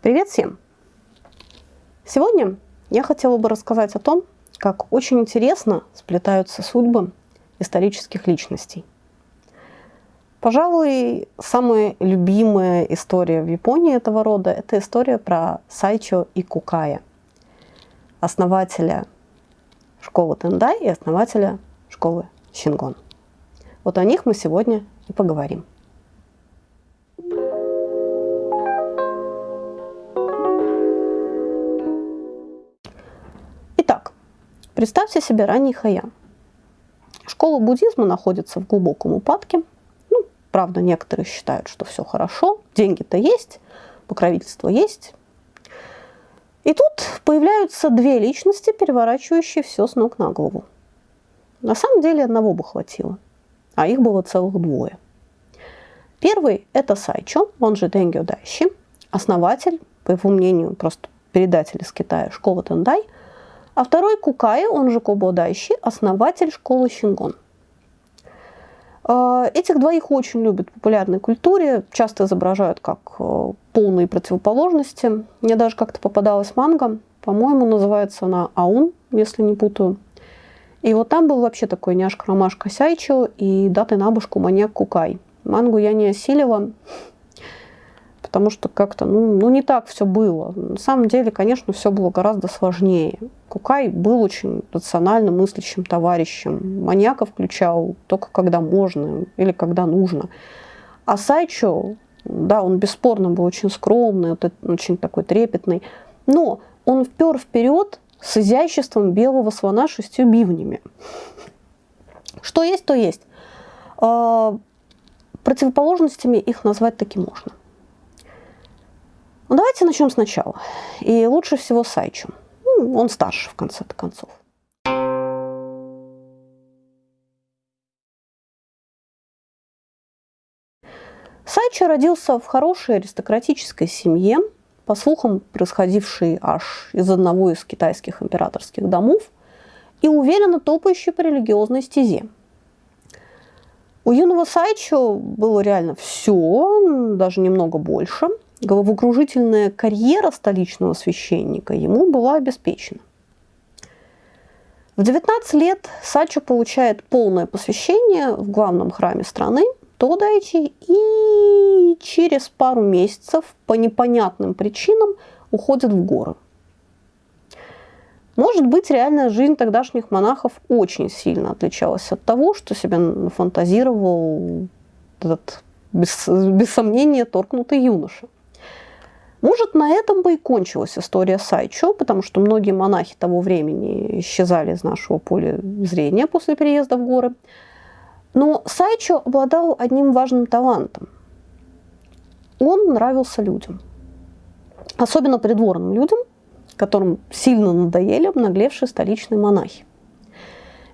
Привет всем! Сегодня я хотела бы рассказать о том, как очень интересно сплетаются судьбы исторических личностей. Пожалуй, самая любимая история в Японии этого рода – это история про Сайчо и Кукая, основателя школы Тендай и основателя школы Шингон. Вот о них мы сегодня и поговорим. Представьте себе ранний Хаян. Школа буддизма находится в глубоком упадке. Ну, правда, некоторые считают, что все хорошо, деньги-то есть, покровительство есть. И тут появляются две личности, переворачивающие все с ног на голову. На самом деле одного бы хватило, а их было целых двое. Первый – это Сайчо, он же Денгё Дайши, основатель, по его мнению, просто передатель из Китая школы Тендай – а второй Кукай, он же Кобо основатель школы Шингон. А, этих двоих очень любят в популярной культуре, часто изображают как э, полные противоположности. Мне даже как-то попадалась манга, по-моему, называется она Аун, если не путаю. И вот там был вообще такой няшка-ромашка Сайчо и даты набушку маньяк Кукай. Мангу я не осилила, потому что как-то, ну, ну, не так все было. На самом деле, конечно, все было гораздо сложнее. Кукай был очень рационально мыслящим товарищем. Маньяка включал только когда можно или когда нужно. А Сайчо, да, он бесспорно был очень скромный, вот очень такой трепетный, но он впер вперед с изяществом белого слона шестью бивнями. Что есть, то есть. А, противоположностями их назвать таки можно. Давайте начнем сначала. И лучше всего с Сайчем. Ну, он старше, в конце концов. Сайчо родился в хорошей аристократической семье, по слухам, происходившей аж из одного из китайских императорских домов, и уверенно топающей по религиозной стезе. У юного Сайчо было реально все, даже немного больше – головокружительная карьера столичного священника ему была обеспечена. В 19 лет Сачо получает полное посвящение в главном храме страны Тодайчи и через пару месяцев по непонятным причинам уходит в горы. Может быть, реальная жизнь тогдашних монахов очень сильно отличалась от того, что себе фантазировал этот, без, без сомнения, торкнутый юноша. Может, на этом бы и кончилась история Сайчо, потому что многие монахи того времени исчезали из нашего поля зрения после переезда в горы. Но Сайчо обладал одним важным талантом. Он нравился людям. Особенно придворным людям, которым сильно надоели обнаглевшие столичные монахи.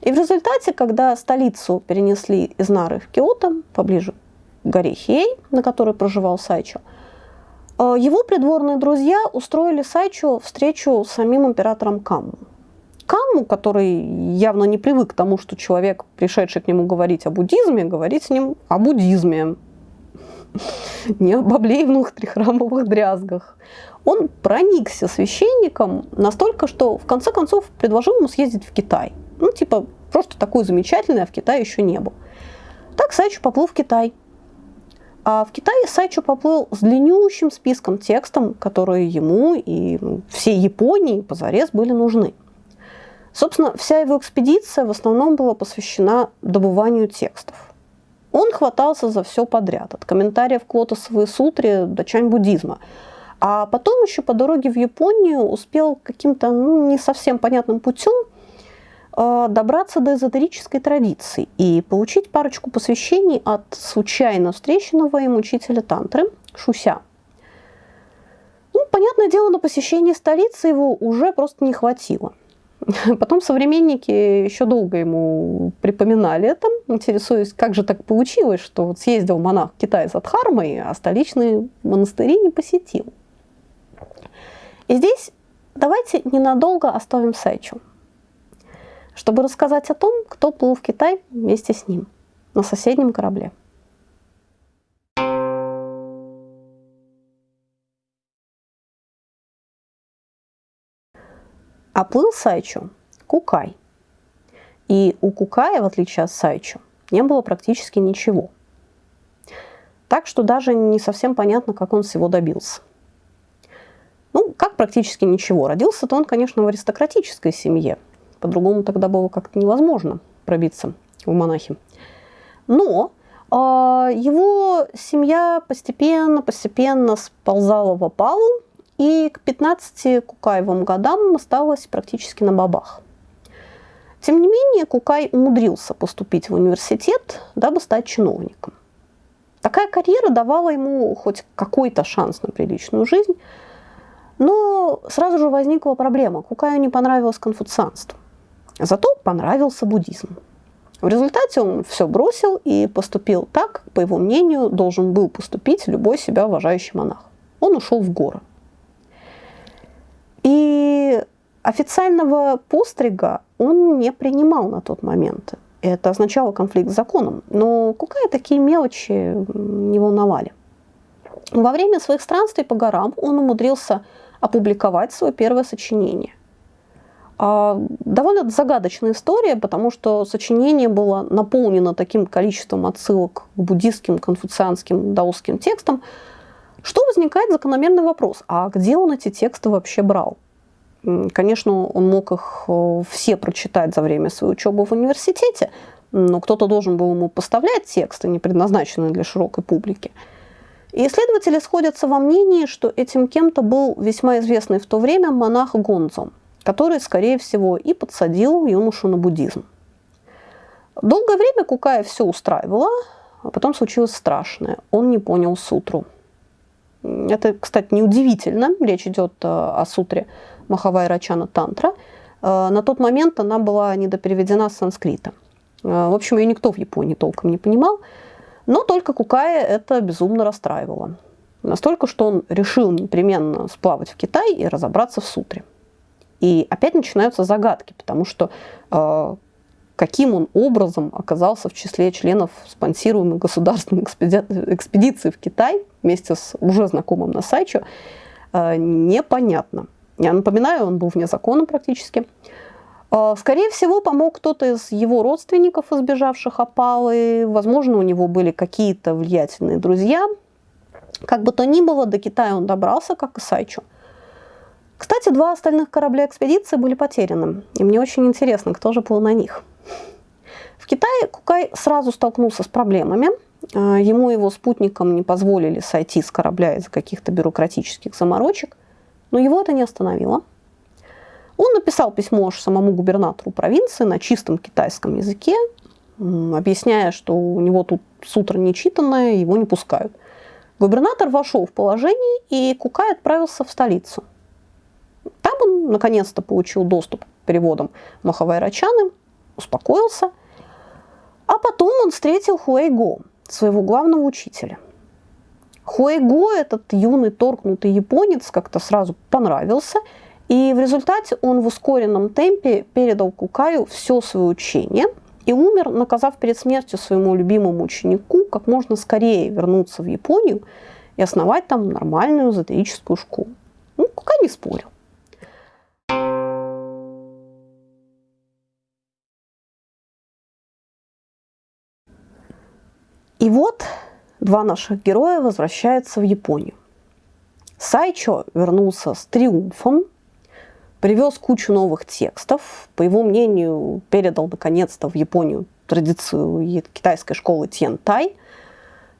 И в результате, когда столицу перенесли из Нары в Киото, поближе к горе Хей, на которой проживал Сайчо, его придворные друзья устроили Сайчу встречу с самим императором Камму. Камму, который явно не привык к тому, что человек, пришедший к нему говорить о буддизме, говорит с ним о буддизме, не об облеевных трихрамовых дрязгах. Он проникся священником настолько, что в конце концов предложил ему съездить в Китай. Ну, типа, просто такой замечательный, а в Китае еще не был. Так Сайчу поплыл в Китай. А в Китае Сайчо поплыл с длиннющим списком текстом, которые ему и всей Японии позарез были нужны. Собственно, вся его экспедиция в основном была посвящена добыванию текстов. Он хватался за все подряд, от комментариев к лотосовой сутре до чань буддизма. А потом еще по дороге в Японию успел каким-то ну, не совсем понятным путем добраться до эзотерической традиции и получить парочку посвящений от случайно встреченного им учителя тантры Шуся. Ну, понятное дело, на посещение столицы его уже просто не хватило. Потом современники еще долго ему припоминали это, интересуясь, как же так получилось, что вот съездил монах в Китай за Дхармой, а столичные монастыри не посетил. И здесь давайте ненадолго оставим Сайчу чтобы рассказать о том, кто плыл в Китай вместе с ним на соседнем корабле. А плыл Сайчу Кукай. И у Кукая, в отличие от Сайчу, не было практически ничего. Так что даже не совсем понятно, как он всего добился. Ну, как практически ничего. Родился-то он, конечно, в аристократической семье, по-другому тогда было как-то невозможно пробиться в монахи. Но э, его семья постепенно-постепенно сползала в опалу, и к 15 Кукаевым годам осталась практически на бабах. Тем не менее, Кукай умудрился поступить в университет, дабы стать чиновником. Такая карьера давала ему хоть какой-то шанс на приличную жизнь, но сразу же возникла проблема. Кукаю не понравилось конфуцианство. Зато понравился буддизм. В результате он все бросил и поступил так, по его мнению, должен был поступить любой себя уважающий монах. Он ушел в горы. И официального пострига он не принимал на тот момент. Это означало конфликт с законом. Но Кукая такие мелочи не волновали. Во время своих странствий по горам он умудрился опубликовать свое первое сочинение. А, довольно загадочная история, потому что сочинение было наполнено таким количеством отсылок к буддистским, конфуцианским, даосским текстам, что возникает закономерный вопрос, а где он эти тексты вообще брал? Конечно, он мог их э, все прочитать за время своей учебы в университете, но кто-то должен был ему поставлять тексты, не предназначенные для широкой публики. И исследователи сходятся во мнении, что этим кем-то был весьма известный в то время монах Гонзо, который, скорее всего, и подсадил юношу на буддизм. Долгое время Кукая все устраивало, а потом случилось страшное. Он не понял сутру. Это, кстати, неудивительно. Речь идет э, о сутре Махавай Рачана Тантра. Э, на тот момент она была недопереведена с санскрита. Э, в общем, ее никто в Японии толком не понимал, но только Кукая это безумно расстраивало. Настолько, что он решил непременно сплавать в Китай и разобраться в сутре. И опять начинаются загадки, потому что э, каким он образом оказался в числе членов спонсируемой государственной экспедиции в Китай вместе с уже знакомым Насайчо, э, непонятно. Я напоминаю, он был вне закона практически. А, скорее всего, помог кто-то из его родственников, избежавших опалы. Возможно, у него были какие-то влиятельные друзья. Как бы то ни было, до Китая он добрался, как и Сайчу. Кстати, два остальных корабля экспедиции были потеряны. И мне очень интересно, кто же был на них. В Китае Кукай сразу столкнулся с проблемами. А, ему и его спутникам не позволили сойти с корабля из-за каких-то бюрократических заморочек. Но его это не остановило. Он написал письмо самому губернатору провинции на чистом китайском языке, объясняя, что у него тут сутра нечитанное, его не пускают. Губернатор вошел в положение, и Кукай отправился в столицу. Наконец-то получил доступ к переводам Махавай Рачаны, успокоился. А потом он встретил Хуэйго, своего главного учителя – Хуэйго, этот юный торкнутый японец, как-то сразу понравился, и в результате он в ускоренном темпе передал Кукаю все свое учение и умер, наказав перед смертью своему любимому ученику как можно скорее вернуться в Японию и основать там нормальную эзотерическую школу. Ну, Кукай не спорил. И вот два наших героя возвращаются в Японию. Сайчо вернулся с триумфом, привез кучу новых текстов, по его мнению, передал наконец-то в Японию традицию китайской школы Тьен-Тай.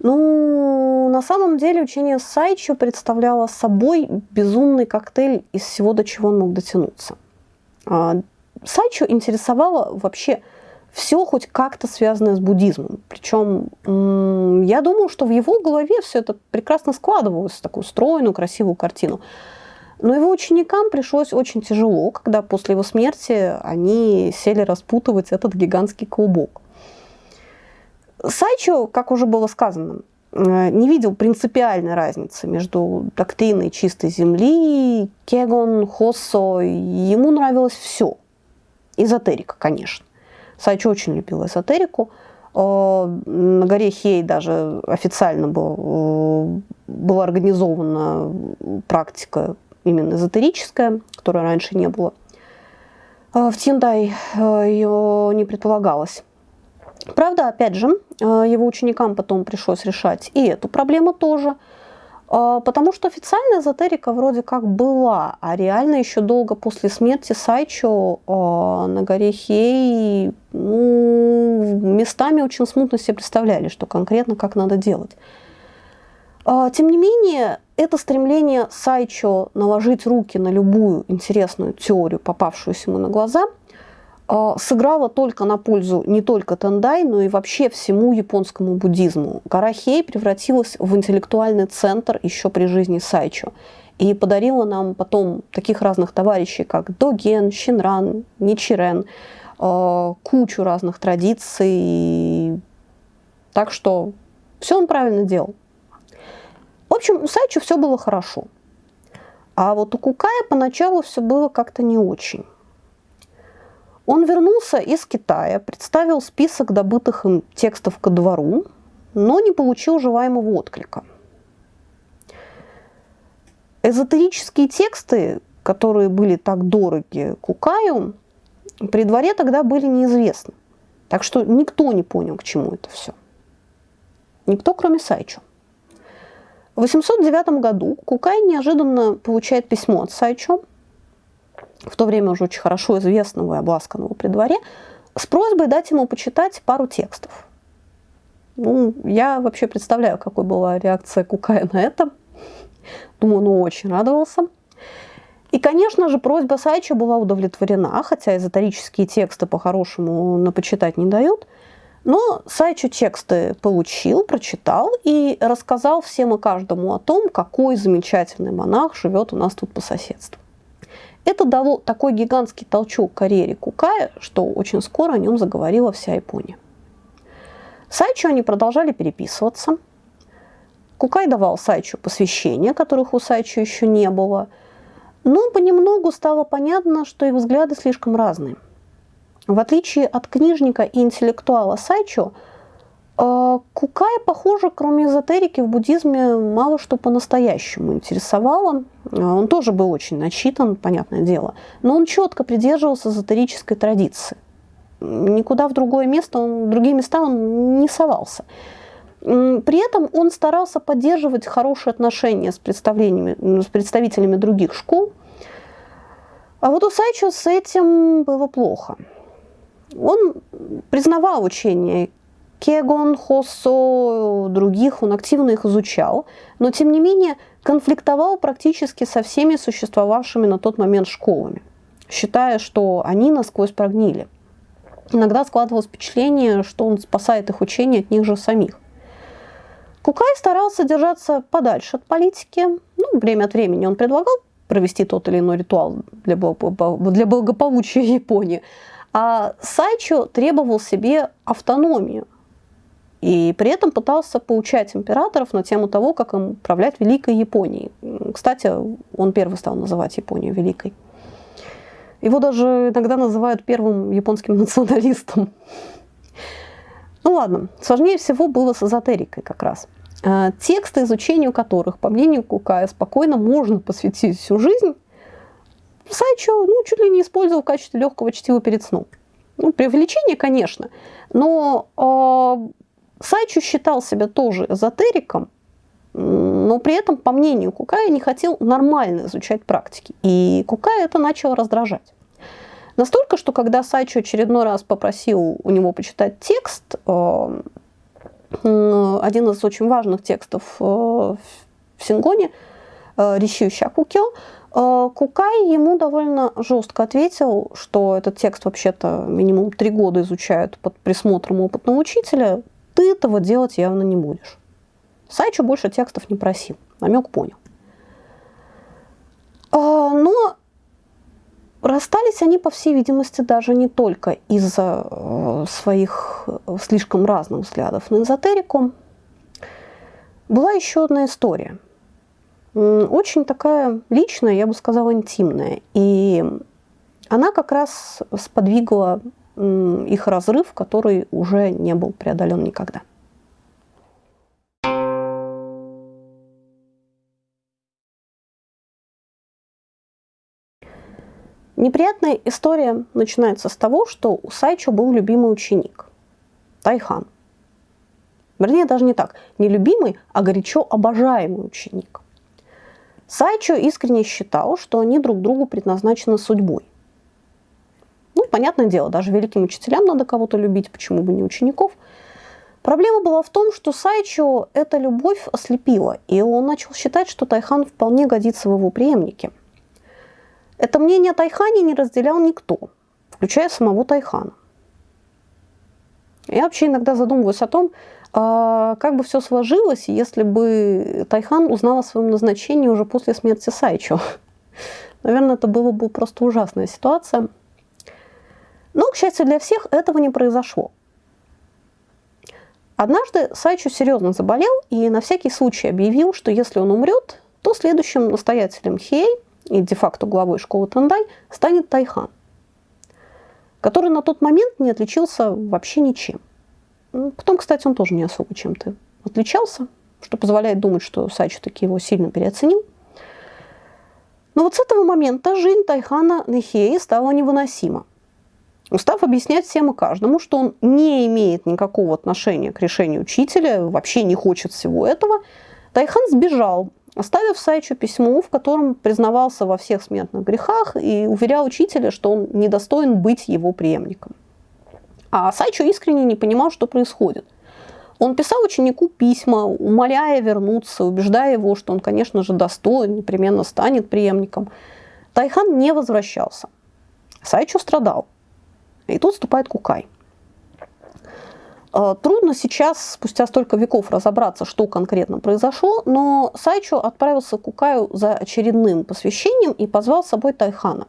Ну, на самом деле учение Сайчо представляло собой безумный коктейль из всего, до чего он мог дотянуться. А, Сайчо интересовало вообще все хоть как-то связанное с буддизмом. Причем я думаю, что в его голове все это прекрасно складывалось в такую стройную, красивую картину. Но его ученикам пришлось очень тяжело, когда после его смерти они сели распутывать этот гигантский клубок. Сайчо, как уже было сказано, э, не видел принципиальной разницы между доктриной чистой земли, кегон, хоссо. Ему нравилось все. Эзотерика, конечно. Сайчо очень любил эзотерику. Э, на горе Хей даже официально был, э, была организована практика именно эзотерическая, которой раньше не было. в Тиндай ее не предполагалось. Правда, опять же, его ученикам потом пришлось решать и эту проблему тоже – потому что официальная эзотерика вроде как была, а реально еще долго после смерти Сайчо а, на горе Хей ну, местами очень смутно себе представляли, что конкретно как надо делать. А, тем не менее, это стремление Сайчо наложить руки на любую интересную теорию, попавшуюся ему на глаза – а, сыграла только на пользу не только Тендай, но и вообще всему японскому буддизму. Гора Хей превратилась в интеллектуальный центр еще при жизни Сайчо и подарила нам потом таких разных товарищей, как Доген, Шинран, Ничирен, а, кучу разных традиций. Так что все он правильно делал. В общем, у Сайчо все было хорошо. А вот у Кукая поначалу все было как-то не очень. Он вернулся из Китая, представил список добытых им текстов ко двору, но не получил желаемого отклика. Эзотерические тексты, которые были так дороги Кукаю, при дворе тогда были неизвестны. Так что никто не понял, к чему это все. Никто, кроме Сайчо. В 809 году Кукай неожиданно получает письмо от Сайчо, в то время уже очень хорошо известного и обласканного при дворе, с просьбой дать ему почитать пару текстов. Ну, я вообще представляю, какой была реакция Кукая на это. Думаю, он очень радовался. И, конечно же, просьба Сайча была удовлетворена, хотя эзотерические тексты по-хорошему на почитать не дают. Но Сайчу тексты получил, прочитал и рассказал всем и каждому о том, какой замечательный монах живет у нас тут по соседству. Это дало такой гигантский толчок карьере Кукая, что очень скоро о нем заговорила вся Япония. Сайчу они продолжали переписываться. Кукай давал Сайчу посвящения, которых у Сайчу еще не было. Но понемногу стало понятно, что их взгляды слишком разные. В отличие от книжника и интеллектуала Сайчу, а, Кукая, похоже, кроме эзотерики в буддизме мало что по-настоящему интересовало. А, он тоже был очень начитан, понятное дело, но он четко придерживался эзотерической традиции. Никуда в другое место, он, в другие места он не совался. При этом он старался поддерживать хорошие отношения с, представлениями, с представителями других школ. А вот у Сайчо с этим было плохо. Он признавал учение Кегон, Хоссо, других, он активно их изучал, но тем не менее конфликтовал практически со всеми существовавшими на тот момент школами, считая, что они насквозь прогнили. Иногда складывалось впечатление, что он спасает их учение от них же самих. Кукай старался держаться подальше от политики. Ну, время от времени он предлагал провести тот или иной ритуал для, для благополучия Японии. А Сайчо требовал себе автономию – и при этом пытался поучать императоров на тему того, как им управлять Великой Японией. Кстати, он первый стал называть Японию Великой. Его даже иногда называют первым японским националистом. Ну ладно, сложнее всего было с эзотерикой как раз. А, тексты, изучению которых, по мнению Кукая, спокойно можно посвятить всю жизнь, Сайчо ну, чуть ли не использовал в качестве легкого чтива перед сном. Ну, преувеличение, конечно, но э, Сайчу считал себя тоже эзотериком, но при этом, по мнению Кукая, не хотел нормально изучать практики. И Кукая это начало раздражать. Настолько, что когда Сайчу очередной раз попросил у него почитать текст, э, один из очень важных текстов э, в Сингоне, э, Рищу Щакукё, Кукай ему довольно жестко ответил, что этот текст вообще-то минимум три года изучают под присмотром опытного учителя, ты этого делать явно не будешь. Сайчу больше текстов не просил, намек понял. А, но расстались они, по всей видимости, даже не только из-за э, своих э, слишком разных взглядов на эзотерику. Была еще одна история. Очень такая личная, я бы сказала, интимная. И она как раз сподвигла их разрыв, который уже не был преодолен никогда. Неприятная история начинается с того, что у Сайчо был любимый ученик – Тайхан. Вернее, даже не так. Не любимый, а горячо обожаемый ученик. Сайчо искренне считал, что они друг другу предназначены судьбой. Понятное дело, даже великим учителям надо кого-то любить, почему бы не учеников. Проблема была в том, что Сайчо эта любовь ослепила, и он начал считать, что Тайхан вполне годится в его преемнике. Это мнение Тайхани не разделял никто, включая самого Тайхана. Я вообще иногда задумываюсь о том, а, как бы все сложилось, если бы Тайхан узнал о своем назначении уже после смерти Сайчо? Наверное, это была бы просто ужасная ситуация. Но, к счастью для всех, этого не произошло. Однажды Сайчо серьезно заболел и на всякий случай объявил, что если он умрет, то следующим настоятелем Хей и де-факто главой школы Тандай станет Тайхан, который на тот момент не отличился вообще ничем. Ну, потом, кстати, он тоже не особо чем-то отличался, что позволяет думать, что Сайчу таки его сильно переоценил. Но вот с этого момента жизнь Тайхана Нехеи стала невыносима. Устав объяснять всем и каждому, что он не имеет никакого отношения к решению учителя, вообще не хочет всего этого, Тайхан сбежал, оставив Сайчу письмо, в котором признавался во всех смертных грехах и уверял учителя, что он недостоин быть его преемником. А Сайчо искренне не понимал, что происходит. Он писал ученику письма, умоляя вернуться, убеждая его, что он, конечно же, достоин, непременно станет преемником. Тайхан не возвращался. Сайчо страдал. И тут вступает Кукай. А, трудно сейчас, спустя столько веков, разобраться, что конкретно произошло, но Сайчо отправился к Кукаю за очередным посвящением и позвал с собой Тайхана.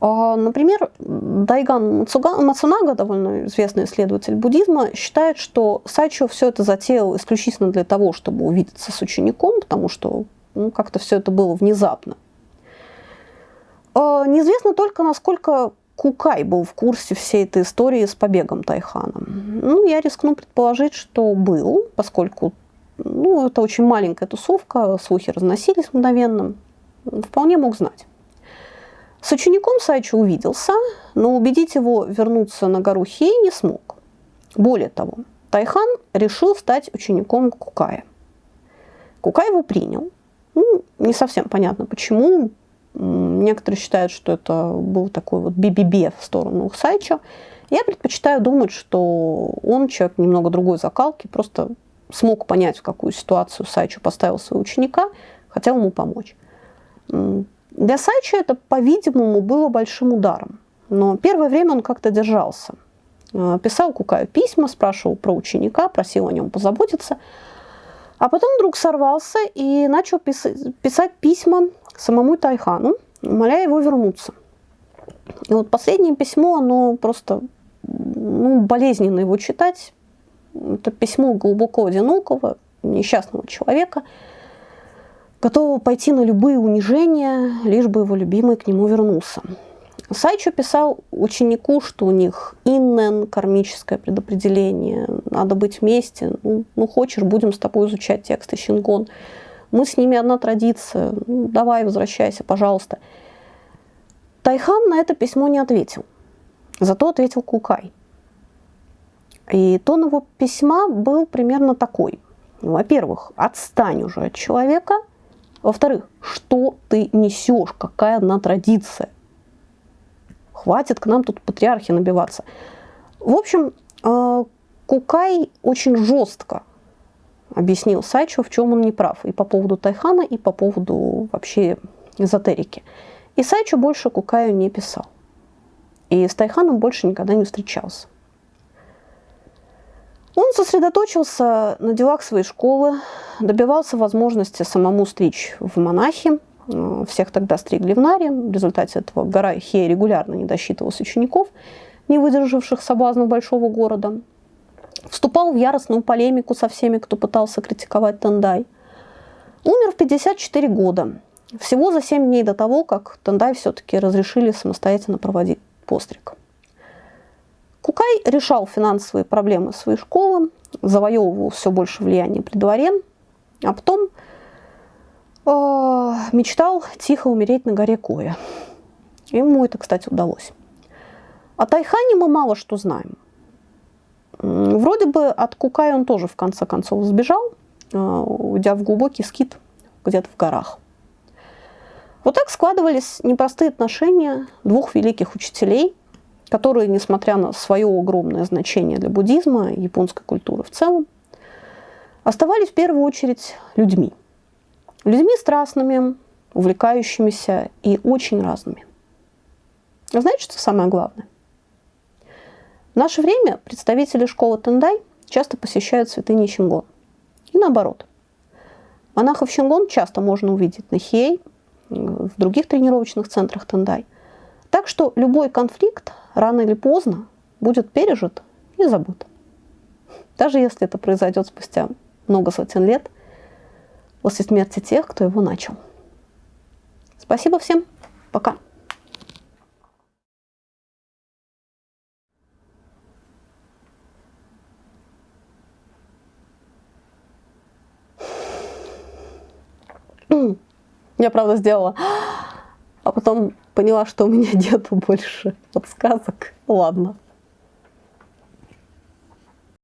А, например, Дайган Мацунага, довольно известный исследователь буддизма, считает, что Сайчо все это затеял исключительно для того, чтобы увидеться с учеником, потому что ну, как-то все это было внезапно. А, неизвестно только, насколько Кукай был в курсе всей этой истории с побегом Тайхана. Ну, я рискну предположить, что был, поскольку ну, это очень маленькая тусовка, слухи разносились мгновенно. Вполне мог знать. С учеником Сайчо увиделся, но убедить его вернуться на гору Хей не смог. Более того, Тайхан решил стать учеником Кукая. Кукай его принял. Ну, не совсем понятно почему. Некоторые считают, что это был такой вот бибибе в сторону Сайчо. Я предпочитаю думать, что он человек немного другой закалки, просто смог понять, в какую ситуацию Сайчо поставил своего ученика, хотел ему помочь. Для Сайча это, по-видимому, было большим ударом. Но первое время он как-то держался. Э, писал Кукаю письма, спрашивал про ученика, просил о нем позаботиться. А потом вдруг сорвался и начал писать письма самому Тайхану, умоляя его вернуться. И вот последнее письмо, оно просто ну, болезненно его читать. Это письмо глубоко одинокого, несчастного человека – готового пойти на любые унижения, лишь бы его любимый к нему вернулся. Сайчо писал ученику, что у них иннен, кармическое предопределение, надо быть вместе. Ну, ну хочешь, будем с тобой изучать тексты Шингон. Мы с ними одна традиция. Ну, давай, возвращайся, пожалуйста. Тайхан на это письмо не ответил. Зато ответил Кукай. И тон его письма был примерно такой. Во-первых, отстань уже от человека – во-вторых, что ты несешь, какая одна традиция? Хватит к нам тут патриархи набиваться. В общем, э, Кукай очень жестко объяснил Сайчу, в чем он не прав. И по поводу Тайхана, и по поводу вообще эзотерики. И Сайчу больше Кукаю не писал. И с Тайханом больше никогда не встречался. Он сосредоточился на делах своей школы, добивался возможности самому стричь в монахи. Э, всех тогда стригли в Наре. В результате этого гора Хея регулярно не досчитывалась учеников, не выдержавших соблазнов большого города. Вступал в яростную полемику со всеми, кто пытался критиковать Тендай. Умер в 54 года, всего за 7 дней до того, как Тендай все-таки разрешили самостоятельно проводить постриг. Кукай решал финансовые проблемы своей школы, завоевывал все больше влияния при дворе, а потом э, мечтал тихо умереть на горе Коя. Ему это, кстати, удалось. О Тайхане мы мало что знаем. Вроде бы от Кукая он тоже в конце концов сбежал, э, уйдя в глубокий скит где-то в горах. Вот так складывались непростые отношения двух великих учителей, которые, несмотря на свое огромное значение для буддизма и японской культуры в целом, оставались в первую очередь людьми. Людьми страстными, увлекающимися и очень разными. А знаете, что самое главное? В наше время представители школы Тендай часто посещают святыни Чингон. И наоборот. Монахов Чингон часто можно увидеть на Хей, в других тренировочных центрах Тендай. Так что любой конфликт рано или поздно будет пережит и забыт. Даже если это произойдет спустя много сотен лет после смерти тех, кто его начал. Спасибо всем. Пока. Я, правда, сделала. А потом поняла, что у меня нету больше подсказок. Ладно.